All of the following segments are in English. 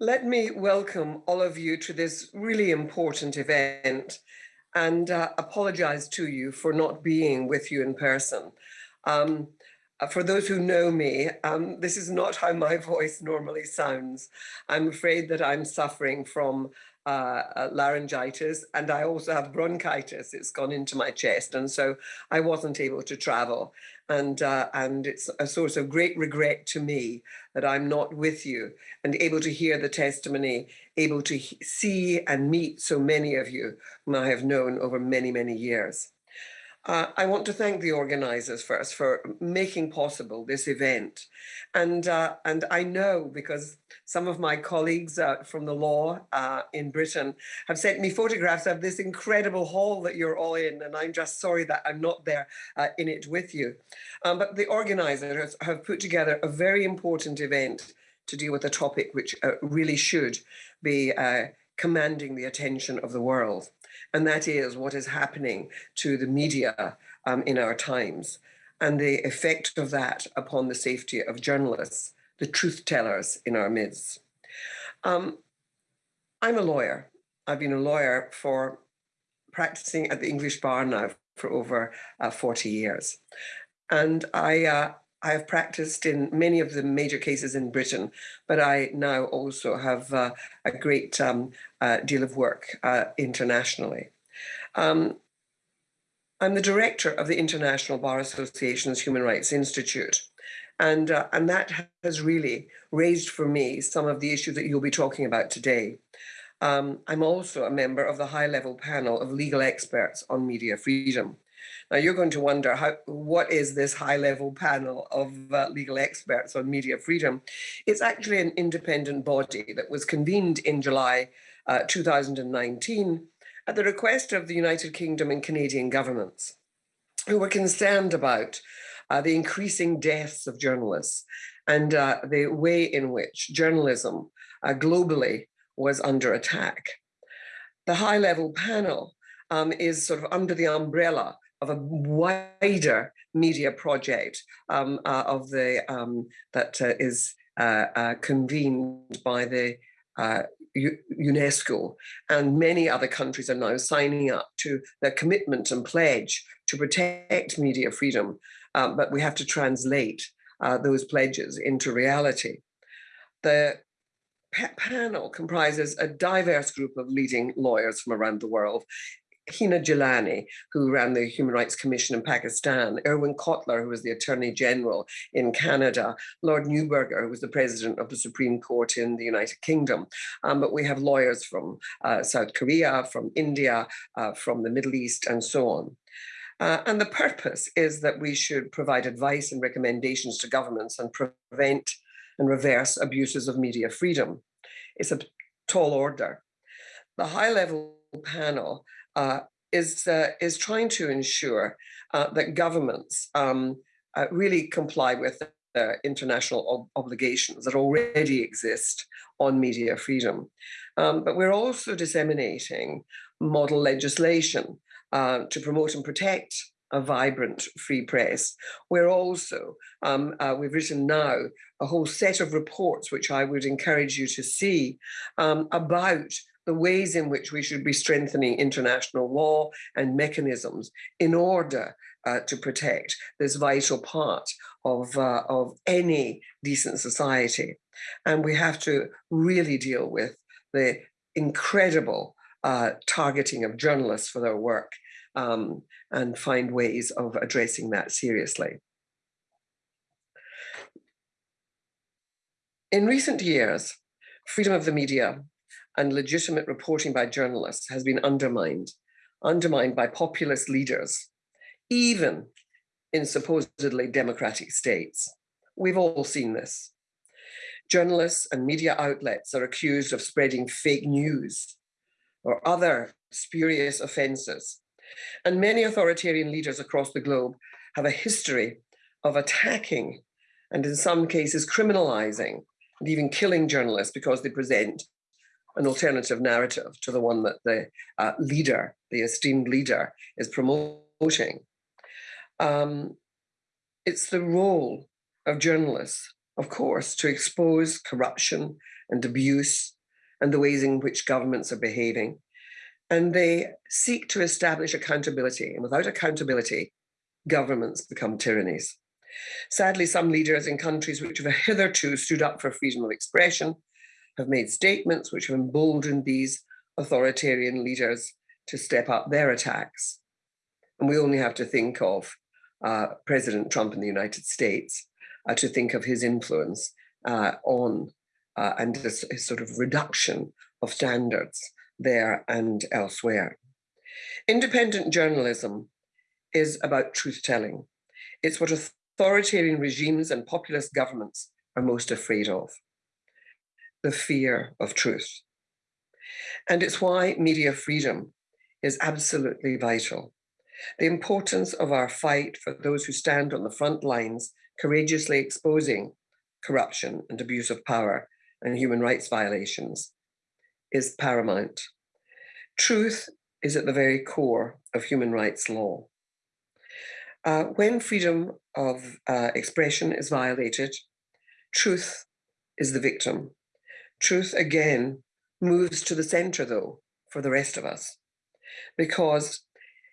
Let me welcome all of you to this really important event and uh, apologize to you for not being with you in person. Um, uh, for those who know me, um, this is not how my voice normally sounds. I'm afraid that I'm suffering from uh, uh, laryngitis and I also have bronchitis. It's gone into my chest and so I wasn't able to travel. And, uh, and it's a source of great regret to me that I'm not with you and able to hear the testimony, able to see and meet so many of you whom I have known over many, many years. Uh, I want to thank the organisers first for making possible this event. And, uh, and I know because some of my colleagues uh, from the law uh, in Britain have sent me photographs of this incredible hall that you're all in. And I'm just sorry that I'm not there uh, in it with you. Um, but the organisers have put together a very important event to deal with a topic which uh, really should be commanding the attention of the world and that is what is happening to the media um, in our times and the effect of that upon the safety of journalists, the truth tellers in our midst. Um, I'm a lawyer. I've been a lawyer for practicing at the English bar now for over uh, 40 years. And I, uh, I have practiced in many of the major cases in Britain, but I now also have uh, a great um, uh, deal of work uh, internationally. Um, I'm the director of the International Bar Association's Human Rights Institute. And, uh, and that has really raised for me some of the issues that you'll be talking about today. Um, I'm also a member of the high level panel of legal experts on media freedom. Now you're going to wonder how, what is this high level panel of uh, legal experts on media freedom? It's actually an independent body that was convened in July uh, 2019 at the request of the United Kingdom and Canadian governments who were concerned about uh, the increasing deaths of journalists and uh, the way in which journalism uh, globally was under attack. The high level panel um, is sort of under the umbrella of a wider media project um, uh, of the um, that uh, is uh, uh, convened by the uh, UNESCO. And many other countries are now signing up to their commitment and pledge to protect media freedom, um, but we have to translate uh, those pledges into reality. The panel comprises a diverse group of leading lawyers from around the world, Hina Jilani, who ran the Human Rights Commission in Pakistan, Irwin Cotler, who was the Attorney General in Canada, Lord Neuberger, who was the President of the Supreme Court in the United Kingdom. Um, but we have lawyers from uh, South Korea, from India, uh, from the Middle East, and so on. Uh, and the purpose is that we should provide advice and recommendations to governments and prevent and reverse abuses of media freedom. It's a tall order. The high level panel uh, is, uh, is trying to ensure uh, that governments um, uh, really comply with the international ob obligations that already exist on media freedom. Um, but we're also disseminating model legislation uh, to promote and protect a vibrant free press. We're also, um, uh, we've written now a whole set of reports, which I would encourage you to see um, about the ways in which we should be strengthening international law and mechanisms in order uh, to protect this vital part of, uh, of any decent society. And we have to really deal with the incredible uh, targeting of journalists for their work um, and find ways of addressing that seriously. In recent years, freedom of the media and legitimate reporting by journalists has been undermined, undermined by populist leaders, even in supposedly democratic states. We've all seen this. Journalists and media outlets are accused of spreading fake news or other spurious offences. And many authoritarian leaders across the globe have a history of attacking and in some cases criminalizing and even killing journalists because they present an alternative narrative to the one that the uh, leader, the esteemed leader, is promoting. Um, it's the role of journalists, of course, to expose corruption and abuse and the ways in which governments are behaving. And they seek to establish accountability. And without accountability, governments become tyrannies. Sadly, some leaders in countries which have hitherto stood up for freedom of expression have made statements which have emboldened these authoritarian leaders to step up their attacks. And we only have to think of uh, President Trump in the United States uh, to think of his influence uh, on uh, and this, sort of reduction of standards there and elsewhere. Independent journalism is about truth telling. It's what authoritarian regimes and populist governments are most afraid of the fear of truth. And it's why media freedom is absolutely vital. The importance of our fight for those who stand on the front lines, courageously exposing corruption and abuse of power and human rights violations is paramount. Truth is at the very core of human rights law. Uh, when freedom of uh, expression is violated, truth is the victim. Truth again moves to the center though for the rest of us because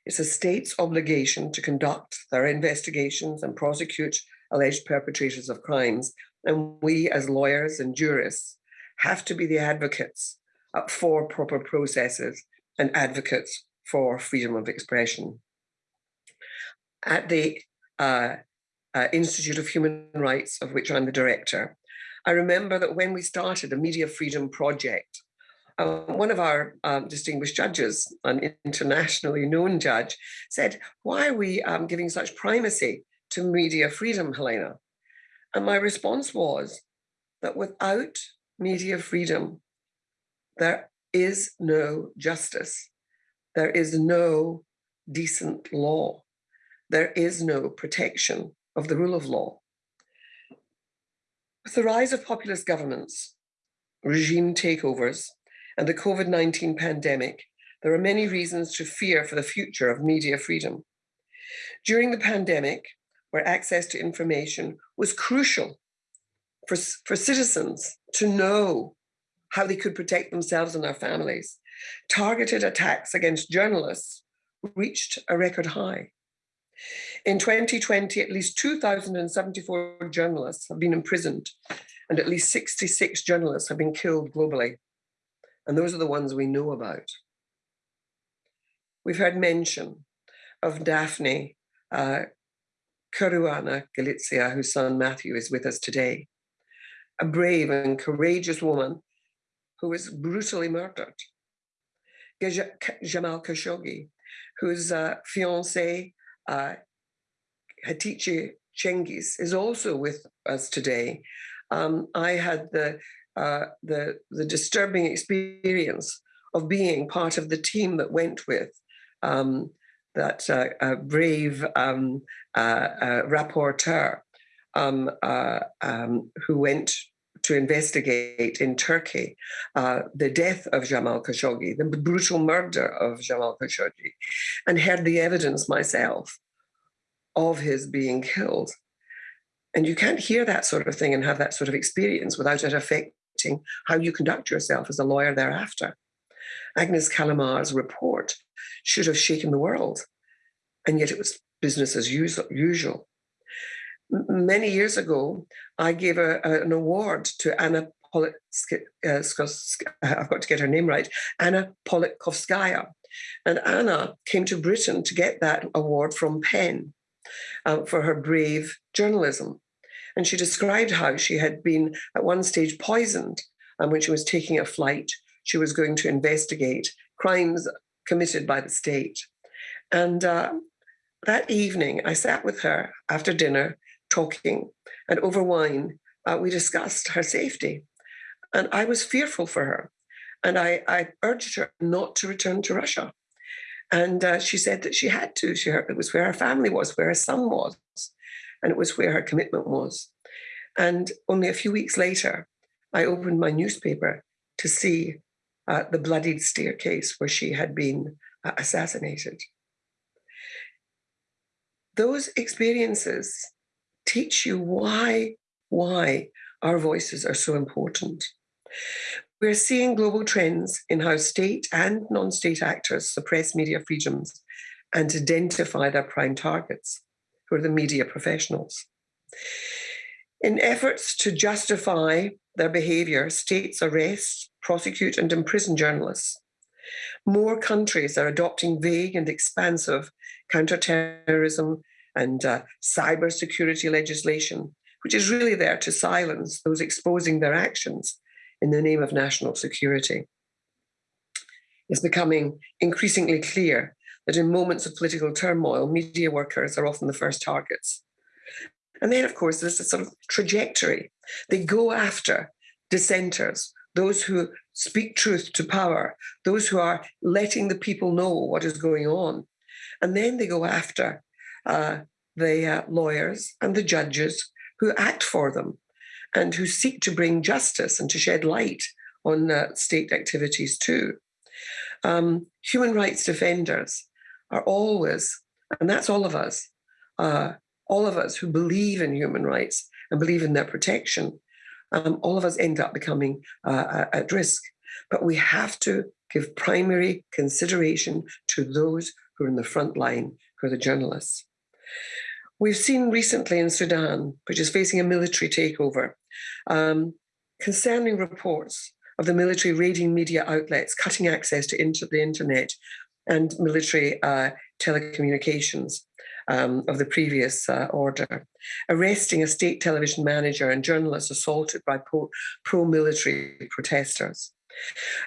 it's a state's obligation to conduct their investigations and prosecute alleged perpetrators of crimes. And we as lawyers and jurists have to be the advocates for proper processes and advocates for freedom of expression. At the uh, uh, Institute of Human Rights, of which I'm the director, I remember that when we started a Media Freedom Project, uh, one of our um, distinguished judges, an internationally known judge, said, why are we um, giving such primacy to media freedom, Helena? And my response was that without media freedom, there is no justice. There is no decent law. There is no protection of the rule of law. With the rise of populist governments, regime takeovers, and the COVID-19 pandemic, there are many reasons to fear for the future of media freedom. During the pandemic, where access to information was crucial for, for citizens to know how they could protect themselves and their families, targeted attacks against journalists reached a record high. In 2020, at least 2,074 journalists have been imprisoned and at least 66 journalists have been killed globally. And those are the ones we know about. We've heard mention of Daphne uh, Caruana Galizia, whose son Matthew is with us today. A brave and courageous woman who was brutally murdered. Jamal Khashoggi, whose uh, fiancé, uh, Hatice Cengiz, is also with us today. Um, I had the uh, the, the disturbing experience of being part of the team that went with um, that uh, uh, brave um, uh, uh, rapporteur um, uh, um, who went to investigate in Turkey the death of Jamal Khashoggi, the brutal murder of Jamal Khashoggi, and heard the evidence myself of his being killed. And you can't hear that sort of thing and have that sort of experience without it affecting how you conduct yourself as a lawyer thereafter. Agnes Callamard's report should have shaken the world, and yet it was business as usual. Many years ago, I gave a, a, an award to Anna Politkovskaya, uh, I've got to get her name right, Anna Politkovskaya. And Anna came to Britain to get that award from PEN uh, for her brave journalism. And she described how she had been at one stage poisoned. And when she was taking a flight, she was going to investigate crimes committed by the state. And uh, that evening, I sat with her after dinner talking, and over wine, uh, we discussed her safety. And I was fearful for her. And I, I urged her not to return to Russia. And uh, she said that she had to. She, it was where her family was, where her son was and it was where her commitment was. And only a few weeks later, I opened my newspaper to see uh, the bloodied staircase where she had been uh, assassinated. Those experiences teach you why, why our voices are so important. We're seeing global trends in how state and non-state actors suppress media freedoms and identify their prime targets, who are the media professionals. In efforts to justify their behaviour, states arrest, prosecute and imprison journalists. More countries are adopting vague and expansive counterterrorism and uh, cyber security legislation, which is really there to silence those exposing their actions in the name of national security. It's becoming increasingly clear that in moments of political turmoil, media workers are often the first targets. And then, of course, there's a sort of trajectory. They go after dissenters, those who speak truth to power, those who are letting the people know what is going on. And then they go after uh, the uh, lawyers and the judges who act for them and who seek to bring justice and to shed light on uh, state activities too. Um, human rights defenders are always, and that's all of us, uh, all of us who believe in human rights and believe in their protection, um, all of us end up becoming uh, at risk. But we have to give primary consideration to those who are in the front line, who are the journalists. We've seen recently in Sudan, which is facing a military takeover, um, concerning reports of the military raiding media outlets, cutting access to inter the internet and military uh, telecommunications um, of the previous uh, order, arresting a state television manager and journalists assaulted by pro-military protesters.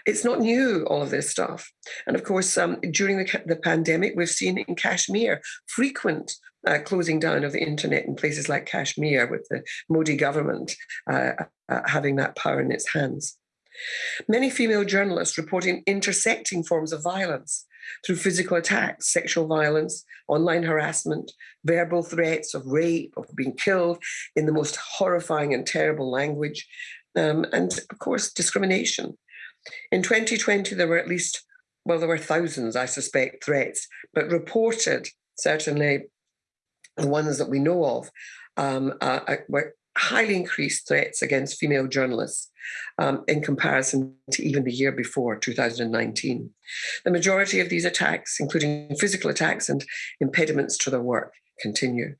It's not new, all of this stuff. And of course, um, during the, the, pandemic, we've seen in Kashmir frequent uh, closing down of the internet in places like Kashmir with the Modi government uh, uh, having that power in its hands. Many female journalists reporting intersecting forms of violence through physical attacks, sexual violence, online harassment, verbal threats of rape, of being killed in the most horrifying and terrible language, um, and of course, discrimination. In 2020, there were at least, well, there were thousands, I suspect, threats, but reported, certainly the ones that we know of, um, uh, uh were highly increased threats against female journalists um, in comparison to even the year before, 2019. The majority of these attacks, including physical attacks and impediments to their work, continue.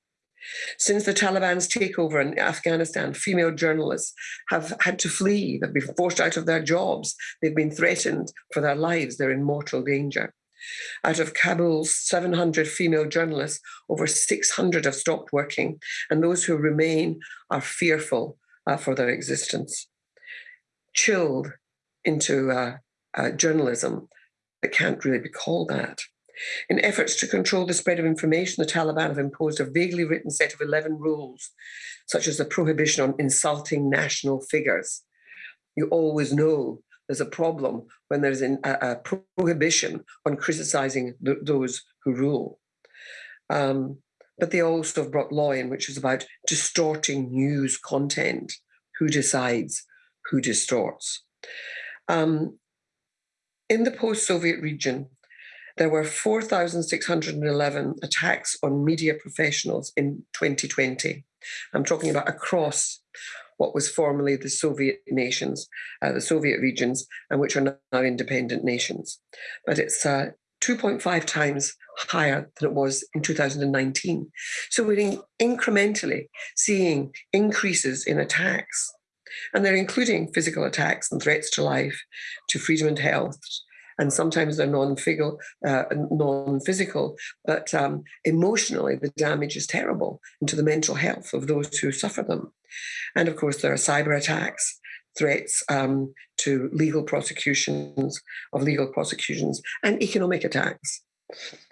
Since the Taliban's takeover in Afghanistan, female journalists have had to flee. They've been forced out of their jobs. They've been threatened for their lives. They're in mortal danger. Out of Kabul's 700 female journalists, over 600 have stopped working, and those who remain are fearful uh, for their existence. Chilled into uh, uh, journalism that can't really be called that. In efforts to control the spread of information, the Taliban have imposed a vaguely written set of 11 rules, such as the prohibition on insulting national figures. You always know there's a problem when there's an, a, a, prohibition on criticizing th those who rule. Um, but they also have brought law in, which is about distorting news content. Who decides? Who distorts? Um, in the post-Soviet region, there were 4,611 attacks on media professionals in 2020. I'm talking about across what was formerly the Soviet nations, uh, the Soviet regions, and which are now independent nations. But it's uh, 2.5 times higher than it was in 2019. So we're in incrementally seeing increases in attacks. And they're including physical attacks and threats to life, to freedom and health, and sometimes they're non-physical, uh, non-physical, but um, emotionally the damage is terrible into the mental health of those who suffer them. And of course, there are cyber attacks, threats um, to legal prosecutions, of legal prosecutions, and economic attacks.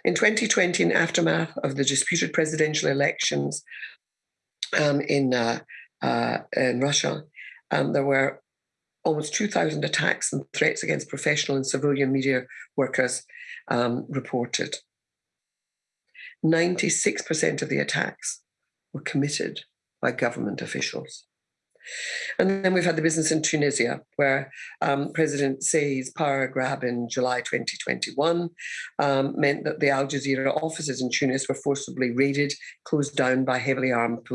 In 2020, in aftermath of the disputed presidential elections um, in, uh, uh, in Russia, um, there were almost 2,000 attacks and threats against professional and civilian media workers um, reported. 96% of the attacks were committed by government officials. And then we've had the business in Tunisia, where um, President Saied's power grab in July 2021 um, meant that the Al Jazeera offices in Tunis were forcibly raided, closed down by heavily armed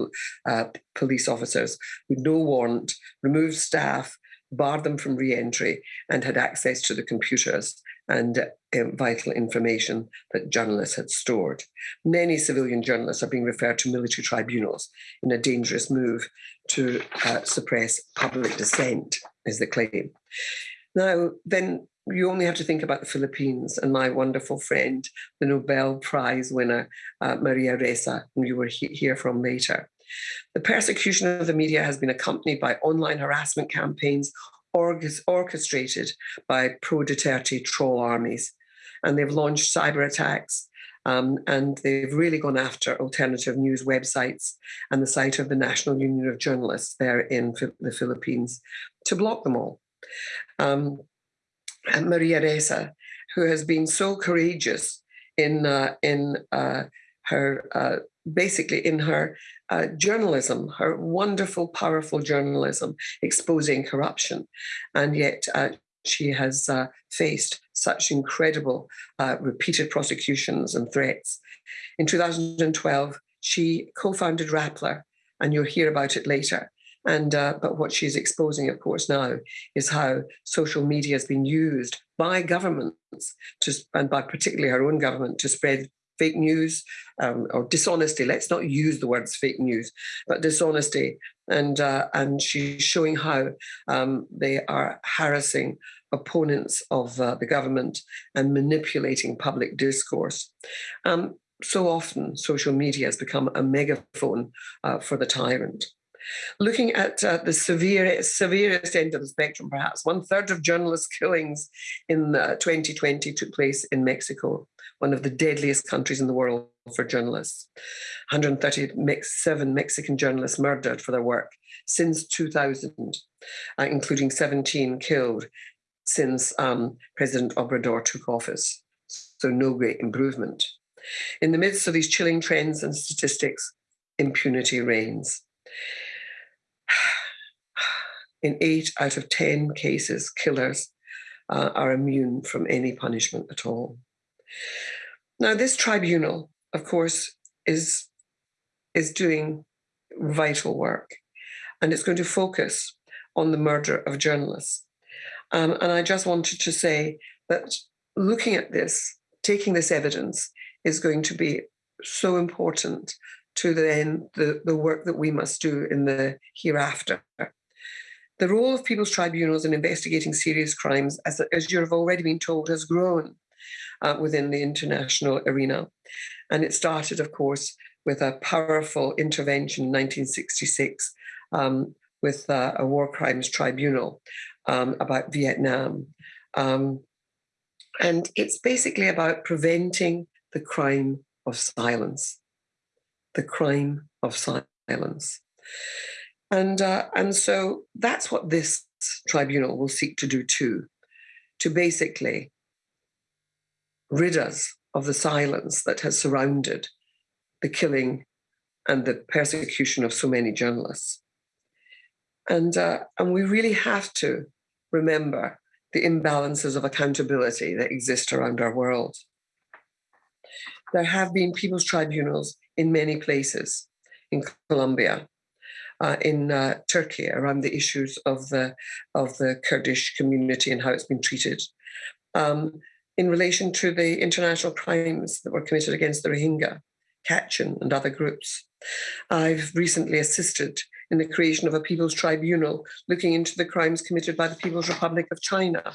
uh, police officers with no warrant, removed staff, barred them from re-entry, and had access to the computers and uh, vital information that journalists had stored. Many civilian journalists are being referred to military tribunals in a dangerous move to uh, suppress public dissent, is the claim. Now, then you only have to think about the Philippines and my wonderful friend, the Nobel Prize winner, uh, Maria Ressa, whom you will he hear from later. The persecution of the media has been accompanied by online harassment campaigns orchestrated by pro-Duterte troll armies. And they've launched cyber attacks um, and they've really gone after alternative news websites and the site of the National Union of Journalists there in the Philippines to block them all. Um, Maria Ressa, who has been so courageous in uh, in uh, her uh, basically in her uh, journalism, her wonderful, powerful journalism, exposing corruption, and yet uh, she has uh, faced such incredible repeated prosecutions and threats. In 2012, she co-founded Rappler, and you'll hear about it later. And uh, but what she's exposing, of course, now is how social media has been used by governments to, and by particularly her own government to spread fake news um, or dishonesty. Let's not use the words fake news, but dishonesty. And uh, and she's showing how um, they are harassing opponents of uh, the government and manipulating public discourse. Um, so often, social media has become a megaphone uh, for the tyrant. Looking at uh, the severe, severest end of the spectrum, perhaps one third of journalist killings in uh, 2020 took place in Mexico, one of the deadliest countries in the world for journalists. 137 Mexican journalists murdered for their work since 2000, uh, including 17 killed since um, President Obrador took office. So no great improvement. In the midst of these chilling trends and statistics, impunity reigns. In eight out of 10 cases, killers uh, are immune from any punishment at all. Now, this tribunal, of course, is, is doing vital work, and it's going to focus on the murder of journalists. Um, and I just wanted to say that looking at this, taking this evidence, is going to be so important to then the, the work that we must do in the hereafter. The role of people's tribunals in investigating serious crimes, as, as you have already been told, has grown uh, within the international arena. And it started, of course, with a powerful intervention in 1966 um, with uh, a war crimes tribunal um, about Vietnam. Um, and it's basically about preventing the crime of silence, the crime of silence. And, uh, and so that's what this tribunal will seek to do too, to basically rid us of the silence that has surrounded the killing and the persecution of so many journalists. And, uh, and we really have to remember the imbalances of accountability that exist around our world. There have been people's tribunals in many places, in Colombia, uh, in uh, Turkey around the issues of the of the Kurdish community and how it's been treated. Um, in relation to the international crimes that were committed against the Rohingya, Kachin and other groups. I've recently assisted in the creation of a People's Tribunal looking into the crimes committed by the People's Republic of China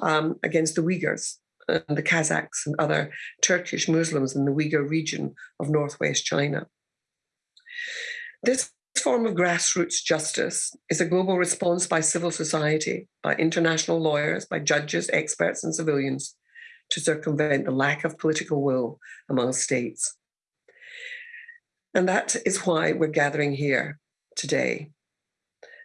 um, against the Uyghurs and the Kazakhs and other Turkish Muslims in the Uyghur region of Northwest China. This form of grassroots justice is a global response by civil society, by international lawyers, by judges, experts, and civilians to circumvent the lack of political will among states. And that is why we're gathering here today.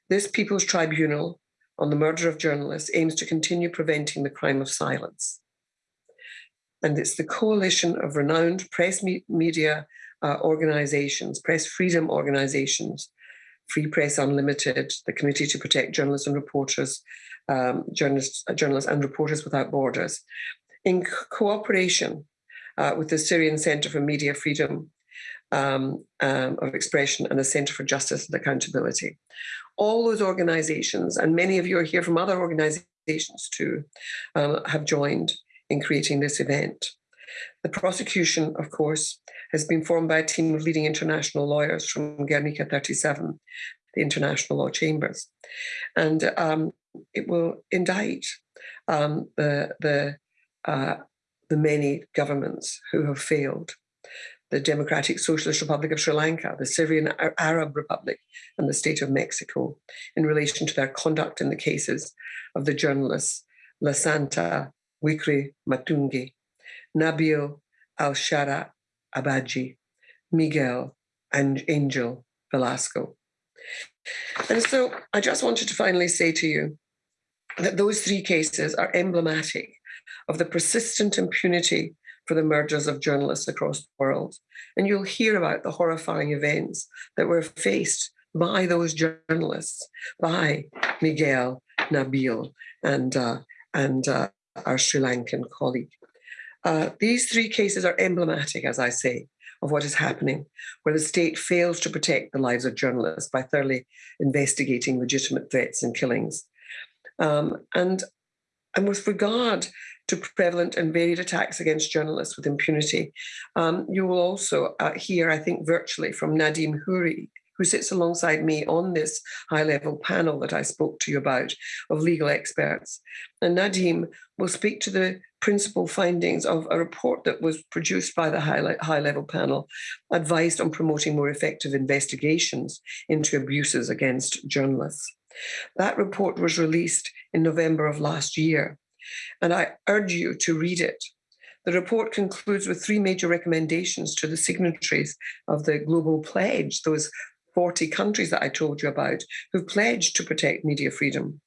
This People's Tribunal on the murder of journalists aims to continue preventing the crime of silence. And it's the coalition of renowned press me media uh, organizations, press freedom organizations, Free Press Unlimited, the Committee to Protect Journalists and Reporters, um, journalists, uh, journalists and Reporters Without Borders, in cooperation uh, with the Syrian Center for Media Freedom um, um, of Expression and the Center for Justice and Accountability. All those organizations, and many of you are here from other organizations too, um, have joined in creating this event. The prosecution, of course, has been formed by a team of leading international lawyers from Guernica 37, the International Law Chambers. And um, it will indict um, the, the, uh, the many governments who have failed the Democratic Socialist Republic of Sri Lanka, the Syrian Arab Republic, and the State of Mexico in relation to their conduct in the cases of the journalists Lasantha Wikri Matungi, Nabil Al-Shara Abaji, Miguel and Angel Velasco. And so I just wanted to finally say to you that those three cases are emblematic of the persistent impunity for the murders of journalists across the world. And you'll hear about the horrifying events that were faced by those journalists, by Miguel, Nabil, and, uh, and uh, our Sri Lankan colleague. Uh, these three cases are emblematic, as I say, of what is happening, where the state fails to protect the lives of journalists by thoroughly investigating legitimate threats and killings. Um, and, and with regard to prevalent and varied attacks against journalists with impunity. Um, you will also uh, hear, I think, virtually from Nadim Houri, who sits alongside me on this high-level panel that I spoke to you about of legal experts. And Nadim will speak to the principal findings of a report that was produced by the high-level panel, advised on promoting more effective investigations into abuses against journalists. That report was released in November of last year and I urge you to read it. The report concludes with three major recommendations to the signatories of the Global Pledge, those 40 countries that I told you about who've pledged to protect media freedom.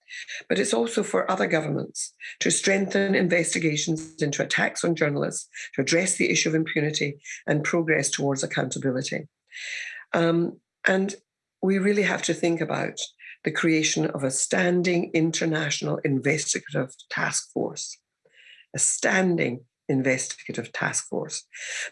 But it's also for other governments to strengthen investigations into attacks on journalists, to address the issue of impunity and progress towards accountability. Um, and we really have to think about the creation of a standing international investigative task force, a standing investigative task force,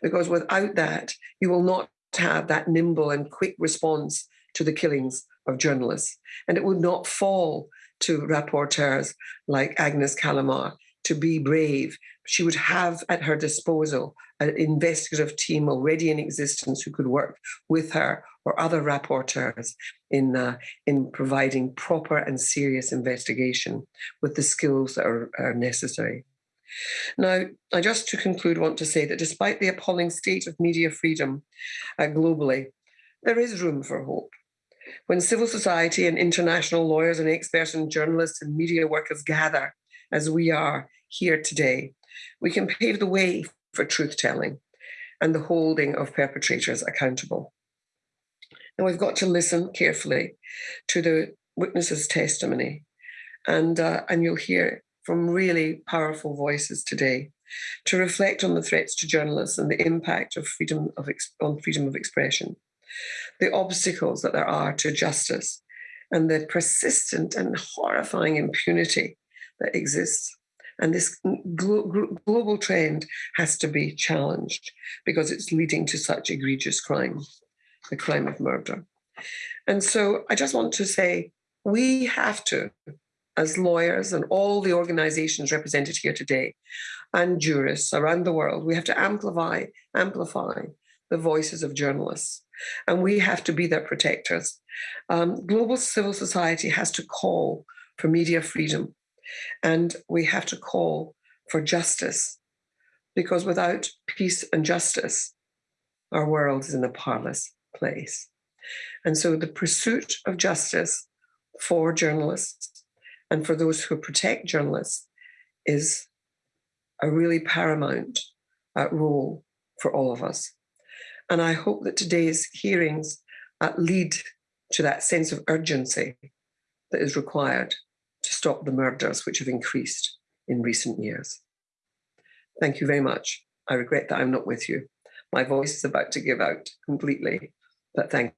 because without that, you will not have that nimble and quick response to the killings of journalists. And it would not fall to rapporteurs like Agnes Callamard to be brave. She would have at her disposal an investigative team already in existence who could work with her or other rapporteurs in, uh, in providing proper and serious investigation with the skills that are, are necessary. Now, I just to conclude want to say that despite the appalling state of media freedom uh, globally, there is room for hope. When civil society and international lawyers and experts and journalists and media workers gather, as we are here today, we can pave the way for truth-telling and the holding of perpetrators accountable. And we've got to listen carefully to the witness's testimony. And, uh, and you'll hear from really powerful voices today to reflect on the threats to journalists and the impact of freedom of on freedom of expression, the obstacles that there are to justice, and the persistent and horrifying impunity that exists. And this glo global trend has to be challenged because it's leading to such egregious crime the crime of murder. And so I just want to say, we have to, as lawyers and all the organizations represented here today, and jurists around the world, we have to amplify, amplify the voices of journalists. And we have to be their protectors. Um, global civil society has to call for media freedom. And we have to call for justice. Because without peace and justice, our world is in a parlous place. And so the pursuit of justice for journalists and for those who protect journalists is a really paramount uh, role for all of us. And I hope that today's hearings uh, lead to that sense of urgency that is required to stop the murders which have increased in recent years. Thank you very much. I regret that I'm not with you. My voice is about to give out completely but thank